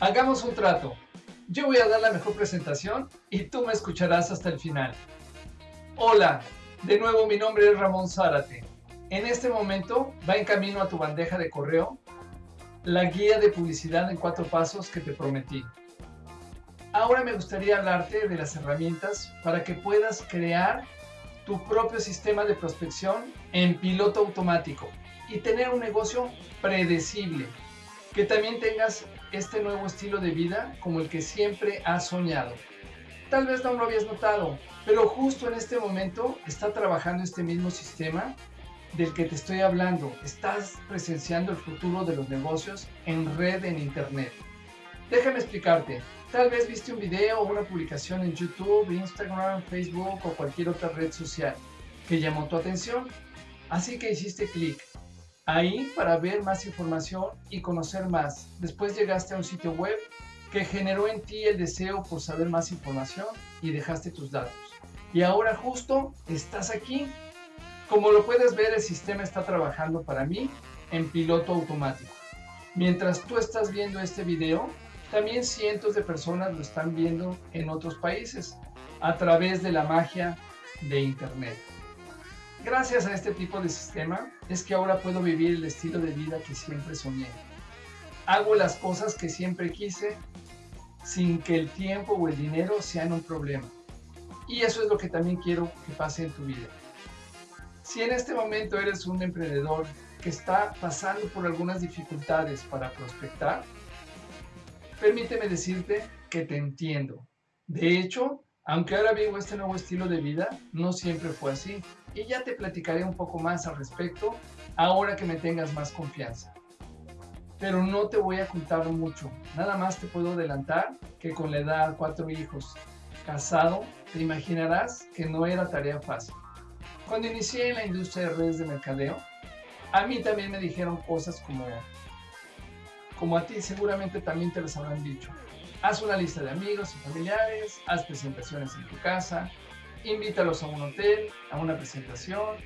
Hagamos un trato. Yo voy a dar la mejor presentación y tú me escucharás hasta el final. Hola, de nuevo mi nombre es Ramón Zárate. En este momento va en camino a tu bandeja de correo la guía de publicidad en cuatro pasos que te prometí. Ahora me gustaría hablarte de las herramientas para que puedas crear tu propio sistema de prospección en piloto automático y tener un negocio predecible. Que también tengas este nuevo estilo de vida como el que siempre has soñado. Tal vez no lo habías notado, pero justo en este momento está trabajando este mismo sistema del que te estoy hablando. Estás presenciando el futuro de los negocios en red en Internet. Déjame explicarte. Tal vez viste un video o una publicación en YouTube, Instagram, Facebook o cualquier otra red social que llamó tu atención. Así que hiciste clic ahí para ver más información y conocer más. Después llegaste a un sitio web que generó en ti el deseo por saber más información y dejaste tus datos. Y ahora justo estás aquí. Como lo puedes ver, el sistema está trabajando para mí en piloto automático. Mientras tú estás viendo este video, también cientos de personas lo están viendo en otros países a través de la magia de Internet. Gracias a este tipo de sistema es que ahora puedo vivir el estilo de vida que siempre soñé. Hago las cosas que siempre quise sin que el tiempo o el dinero sean un problema. Y eso es lo que también quiero que pase en tu vida. Si en este momento eres un emprendedor que está pasando por algunas dificultades para prospectar, permíteme decirte que te entiendo. De hecho, aunque ahora vivo este nuevo estilo de vida, no siempre fue así. Y ya te platicaré un poco más al respecto ahora que me tengas más confianza. Pero no te voy a contar mucho. Nada más te puedo adelantar que con la edad cuatro hijos, casado, te imaginarás que no era tarea fácil. Cuando inicié en la industria de redes de mercadeo, a mí también me dijeron cosas como, como a ti seguramente también te las habrán dicho. Haz una lista de amigos y familiares, haz presentaciones en tu casa, invítalos a un hotel, a una presentación,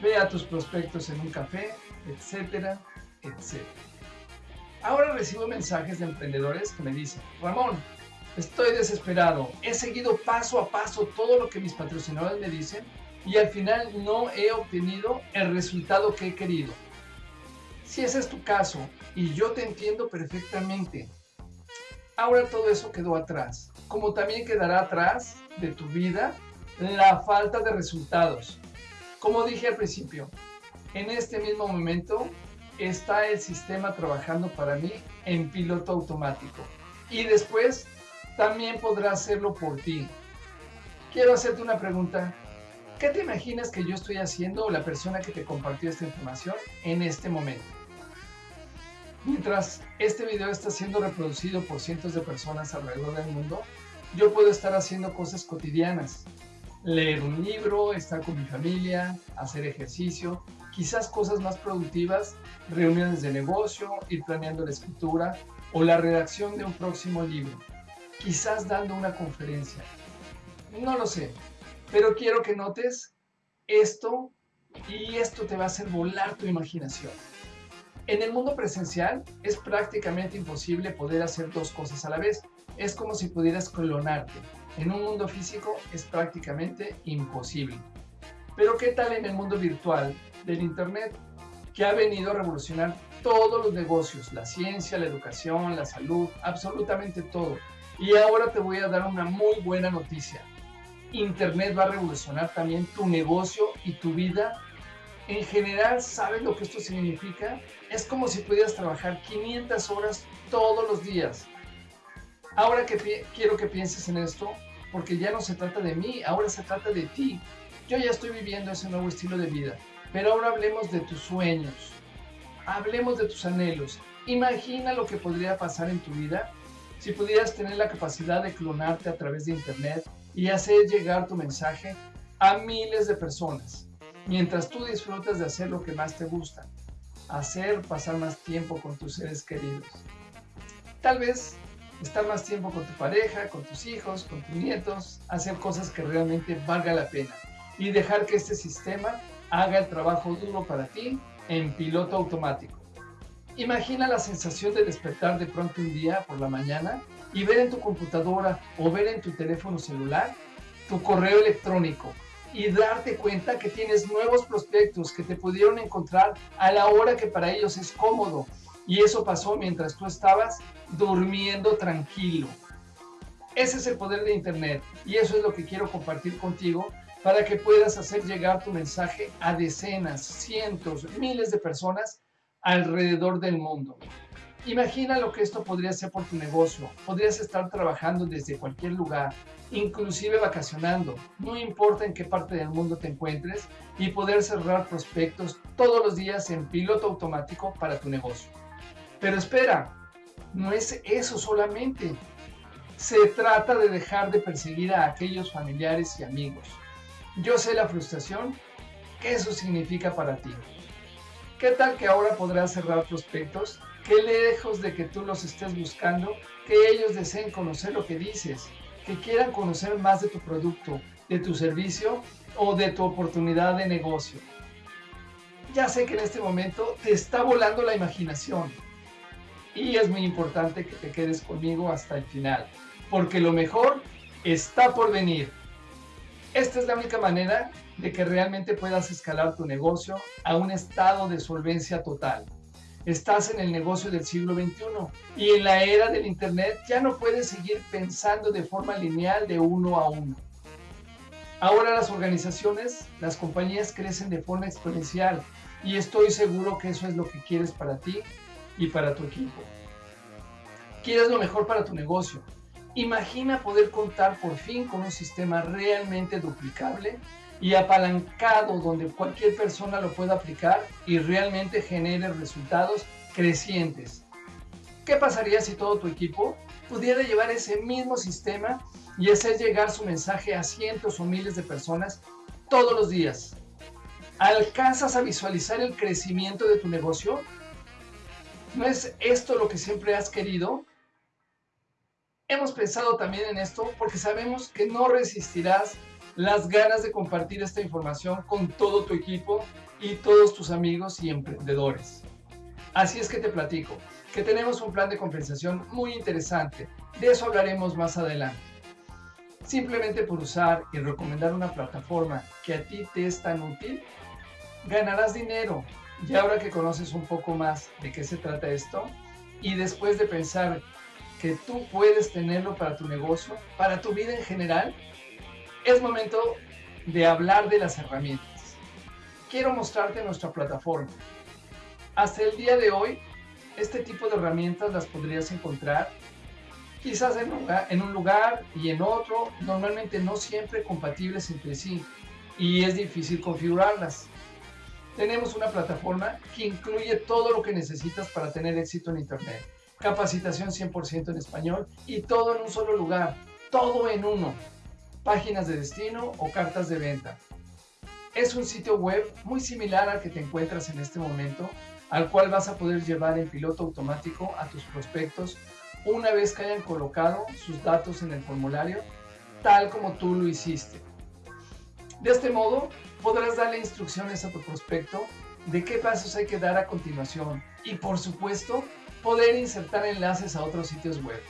ve a tus prospectos en un café, etcétera, etcétera. Ahora recibo mensajes de emprendedores que me dicen, Ramón, estoy desesperado, he seguido paso a paso todo lo que mis patrocinadores me dicen y al final no he obtenido el resultado que he querido. Si ese es tu caso, y yo te entiendo perfectamente, ahora todo eso quedó atrás, como también quedará atrás de tu vida la falta de resultados. Como dije al principio, en este mismo momento está el sistema trabajando para mí en piloto automático. Y después también podrá hacerlo por ti. Quiero hacerte una pregunta. ¿Qué te imaginas que yo estoy haciendo o la persona que te compartió esta información en este momento? Mientras este video está siendo reproducido por cientos de personas alrededor del mundo, yo puedo estar haciendo cosas cotidianas. Leer un libro, estar con mi familia, hacer ejercicio, quizás cosas más productivas, reuniones de negocio, ir planeando la escritura o la redacción de un próximo libro. Quizás dando una conferencia. No lo sé, pero quiero que notes esto y esto te va a hacer volar tu imaginación. En el mundo presencial es prácticamente imposible poder hacer dos cosas a la vez. Es como si pudieras clonarte. En un mundo físico es prácticamente imposible. Pero ¿qué tal en el mundo virtual del Internet? Que ha venido a revolucionar todos los negocios, la ciencia, la educación, la salud, absolutamente todo. Y ahora te voy a dar una muy buena noticia. Internet va a revolucionar también tu negocio y tu vida. En general, ¿sabes lo que esto significa? Es como si pudieras trabajar 500 horas todos los días. Ahora que quiero que pienses en esto, porque ya no se trata de mí, ahora se trata de ti. Yo ya estoy viviendo ese nuevo estilo de vida, pero ahora hablemos de tus sueños, hablemos de tus anhelos. Imagina lo que podría pasar en tu vida si pudieras tener la capacidad de clonarte a través de internet y hacer llegar tu mensaje a miles de personas, mientras tú disfrutas de hacer lo que más te gusta, hacer pasar más tiempo con tus seres queridos. Tal vez estar más tiempo con tu pareja, con tus hijos, con tus nietos, hacer cosas que realmente valga la pena y dejar que este sistema haga el trabajo duro para ti en piloto automático. Imagina la sensación de despertar de pronto un día por la mañana y ver en tu computadora o ver en tu teléfono celular tu correo electrónico y darte cuenta que tienes nuevos prospectos que te pudieron encontrar a la hora que para ellos es cómodo. Y eso pasó mientras tú estabas durmiendo tranquilo. Ese es el poder de Internet y eso es lo que quiero compartir contigo para que puedas hacer llegar tu mensaje a decenas, cientos, miles de personas alrededor del mundo. Imagina lo que esto podría ser por tu negocio. Podrías estar trabajando desde cualquier lugar, inclusive vacacionando, no importa en qué parte del mundo te encuentres, y poder cerrar prospectos todos los días en piloto automático para tu negocio. Pero espera, no es eso solamente. Se trata de dejar de perseguir a aquellos familiares y amigos. Yo sé la frustración que eso significa para ti. ¿Qué tal que ahora podrás cerrar prospectos que lejos de que tú los estés buscando, que ellos deseen conocer lo que dices, que quieran conocer más de tu producto, de tu servicio o de tu oportunidad de negocio? Ya sé que en este momento te está volando la imaginación y es muy importante que te quedes conmigo hasta el final, porque lo mejor está por venir. Esta es la única manera de que realmente puedas escalar tu negocio a un estado de solvencia total. Estás en el negocio del siglo XXI y en la era del Internet ya no puedes seguir pensando de forma lineal de uno a uno. Ahora las organizaciones, las compañías crecen de forma exponencial y estoy seguro que eso es lo que quieres para ti y para tu equipo. Quieres lo mejor para tu negocio, Imagina poder contar por fin con un sistema realmente duplicable y apalancado donde cualquier persona lo pueda aplicar y realmente genere resultados crecientes. ¿Qué pasaría si todo tu equipo pudiera llevar ese mismo sistema y hacer llegar su mensaje a cientos o miles de personas todos los días? ¿Alcanzas a visualizar el crecimiento de tu negocio? ¿No es esto lo que siempre has querido? Hemos pensado también en esto porque sabemos que no resistirás las ganas de compartir esta información con todo tu equipo y todos tus amigos y emprendedores. Así es que te platico que tenemos un plan de compensación muy interesante. De eso hablaremos más adelante. Simplemente por usar y recomendar una plataforma que a ti te es tan útil, ganarás dinero. Y ahora que conoces un poco más de qué se trata esto, y después de pensar que tú puedes tenerlo para tu negocio, para tu vida en general, es momento de hablar de las herramientas. Quiero mostrarte nuestra plataforma. Hasta el día de hoy, este tipo de herramientas las podrías encontrar quizás en un, lugar, y en otro, normalmente no siempre compatibles entre sí y es difícil configurarlas. Tenemos una plataforma que incluye todo lo que necesitas para tener éxito en Internet capacitación 100% en español y todo en un solo lugar, todo en uno, páginas de destino o cartas de venta. Es un sitio web muy similar al que te encuentras en este momento, al cual vas a poder llevar en piloto automático a tus prospectos una vez que hayan colocado sus datos en el formulario, tal como tú lo hiciste. De este modo, podrás darle instrucciones a tu prospecto de qué pasos hay que dar a continuación y, por supuesto, poder insertar enlaces a otros sitios web.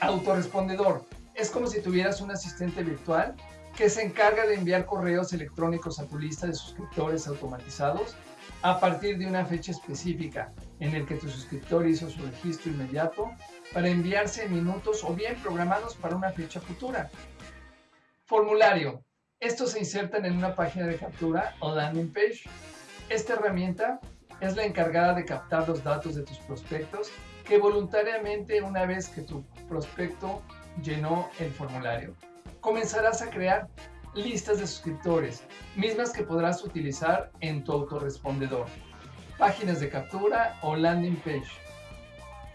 Autorespondedor. Es como si tuvieras un asistente virtual que se encarga de enviar correos electrónicos a tu lista de suscriptores automatizados a partir de una fecha específica en el que tu suscriptor hizo su registro inmediato para enviarse en minutos o bien programados para una fecha futura. Formulario. Estos se insertan en una página de captura o landing page. Esta herramienta es la encargada de captar los datos de tus prospectos que voluntariamente una vez que tu prospecto llenó el formulario, comenzarás a crear listas de suscriptores, mismas que podrás utilizar en tu autorrespondedor, páginas de captura o landing page.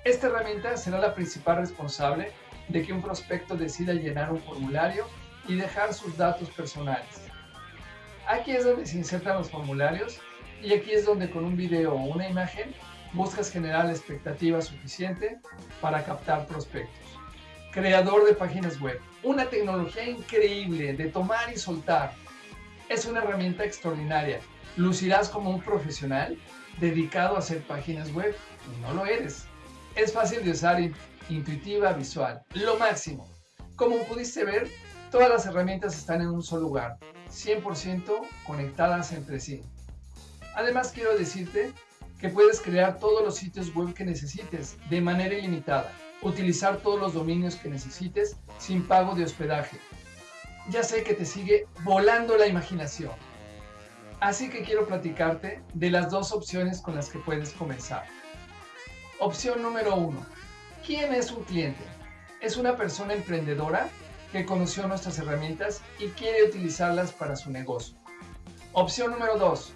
Esta herramienta será la principal responsable de que un prospecto decida llenar un formulario y dejar sus datos personales. Aquí es donde se insertan los formularios y aquí es donde con un video o una imagen buscas generar la expectativa suficiente para captar prospectos. Creador de páginas web. Una tecnología increíble de tomar y soltar. Es una herramienta extraordinaria. Lucirás como un profesional dedicado a hacer páginas web y no lo eres. Es fácil de usar, intuitiva, visual, lo máximo. Como pudiste ver, todas las herramientas están en un solo lugar, 100% conectadas entre sí. Además quiero decirte que puedes crear todos los sitios web que necesites de manera ilimitada, utilizar todos los dominios que necesites sin pago de hospedaje. Ya sé que te sigue volando la imaginación. Así que quiero platicarte de las dos opciones con las que puedes comenzar. Opción número uno. ¿Quién es un cliente? Es una persona emprendedora que conoció nuestras herramientas y quiere utilizarlas para su negocio. Opción número dos.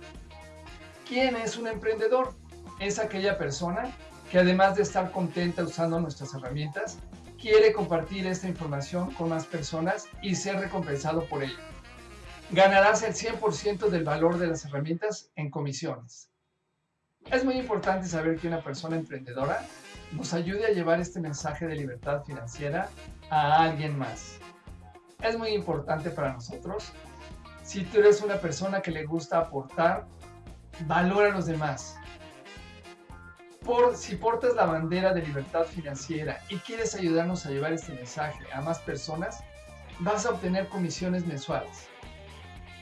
¿Quién es un emprendedor? Es aquella persona que además de estar contenta usando nuestras herramientas, quiere compartir esta información con más personas y ser recompensado por ello. Ganarás el 100% del valor de las herramientas en comisiones. Es muy importante saber que una persona emprendedora nos ayude a llevar este mensaje de libertad financiera a alguien más. Es muy importante para nosotros. Si tú eres una persona que le gusta aportar valor a los demás. Por, si portas la bandera de libertad financiera y quieres ayudarnos a llevar este mensaje a más personas, vas a obtener comisiones mensuales.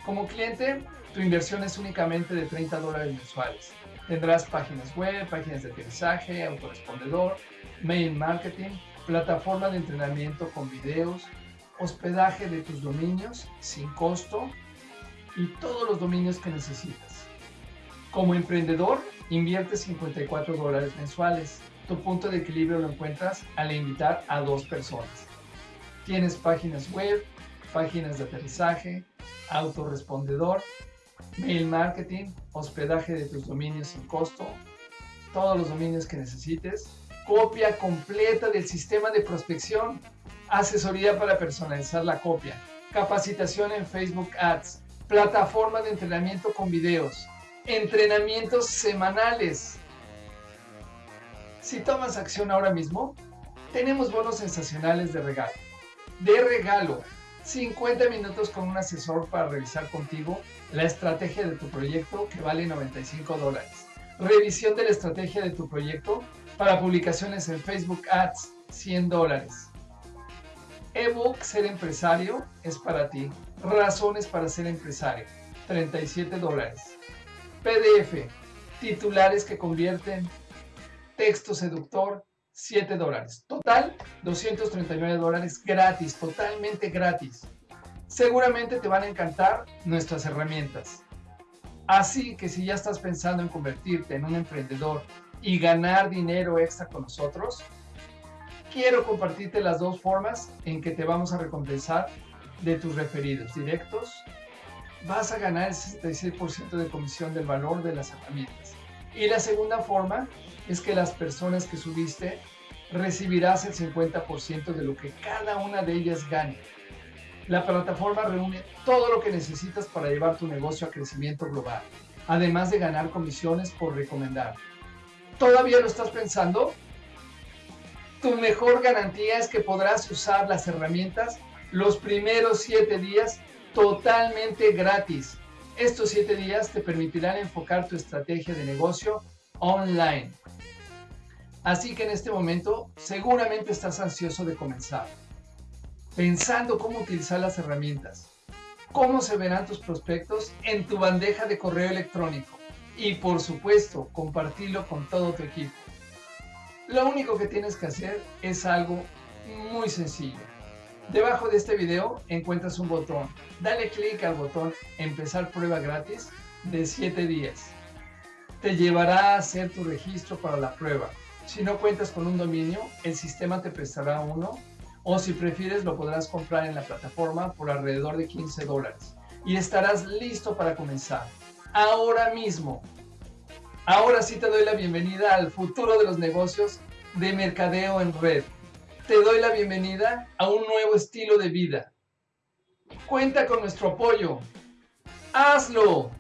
Como cliente, tu inversión es únicamente de 30 dólares mensuales. Tendrás páginas web, páginas de aterrizaje, autorespondedor, mail marketing, plataforma de entrenamiento con videos, hospedaje de tus dominios sin costo y todos los dominios que necesitas. Como emprendedor, invierte 54 dólares mensuales. Tu punto de equilibrio lo encuentras al invitar a dos personas. Tienes páginas web, páginas de aterrizaje, autorrespondedor, mail marketing, hospedaje de tus dominios sin costo, todos los dominios que necesites, copia completa del sistema de prospección, asesoría para personalizar la copia, capacitación en Facebook Ads, plataforma de entrenamiento con videos, entrenamientos semanales. Si tomas acción ahora mismo, tenemos bonos sensacionales de regalo. De regalo, 50 minutos con un asesor para revisar contigo la estrategia de tu proyecto que vale 95 dólares. Revisión de la estrategia de tu proyecto para publicaciones en Facebook Ads, 100 dólares. Ebook Ser Empresario es para ti. Razones para ser empresario, 37 dólares. PDF, titulares que convierten, texto seductor, 7 dólares. Total, 239 dólares gratis, totalmente gratis. Seguramente te van a encantar nuestras herramientas. Así que si ya estás pensando en convertirte en un emprendedor y ganar dinero extra con nosotros, quiero compartirte las dos formas en que te vamos a recompensar de tus referidos directos vas a ganar el 66% de comisión del valor de las herramientas. Y la segunda forma es que las personas que subiste recibirás el 50% de lo que cada una de ellas gane. La plataforma reúne todo lo que necesitas para llevar tu negocio a crecimiento global, además de ganar comisiones por recomendar. ¿Todavía lo estás pensando? Tu mejor garantía es que podrás usar las herramientas los primeros 7 días totalmente gratis. Estos siete días te permitirán enfocar tu estrategia de negocio online. Así que en este momento seguramente estás ansioso de comenzar, pensando cómo utilizar las herramientas, cómo se verán tus prospectos en tu bandeja de correo electrónico y por supuesto compartirlo con todo tu equipo. Lo único que tienes que hacer es algo muy sencillo Debajo de este video encuentras un botón. Dale clic al botón Empezar prueba gratis de 7 días. Te llevará a hacer tu registro para la prueba. Si no cuentas con un dominio, el sistema te prestará uno o si prefieres lo podrás comprar en la plataforma por alrededor de 15 dólares y estarás listo para comenzar. Ahora mismo. Ahora sí te doy la bienvenida al futuro de los negocios de mercadeo en red te doy la bienvenida a un nuevo estilo de vida. Cuenta con nuestro apoyo. ¡Hazlo!